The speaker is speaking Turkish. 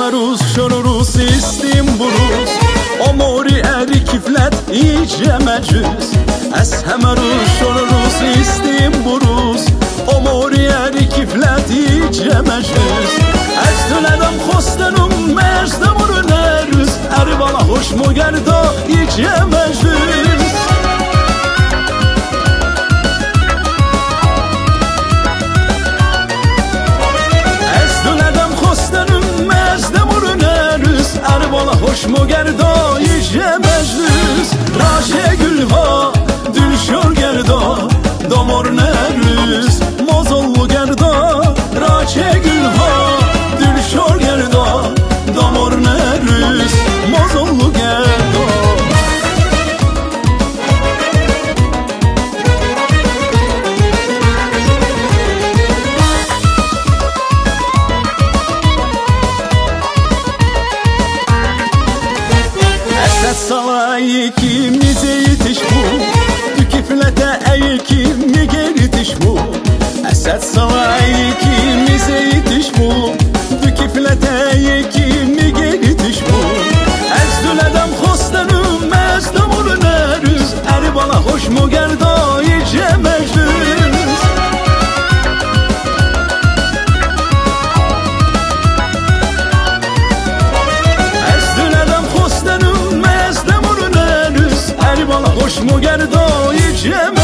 Belarus, Şorurus, İstimburus Omori eri kiflet iyice mecüz Eshemerus, Şorurus, İstimburus Omori eri kiflet iyice mecüz Ez tüledem hostenum mezdemurun erüz. Eri bana hoş mu gerda iyice mecüz Hoş mu gerdo işe meclis Salay ikimize yetiş bu Tükiflete ey kimi geritiş bu Esed salay ikimize mu gerdo içem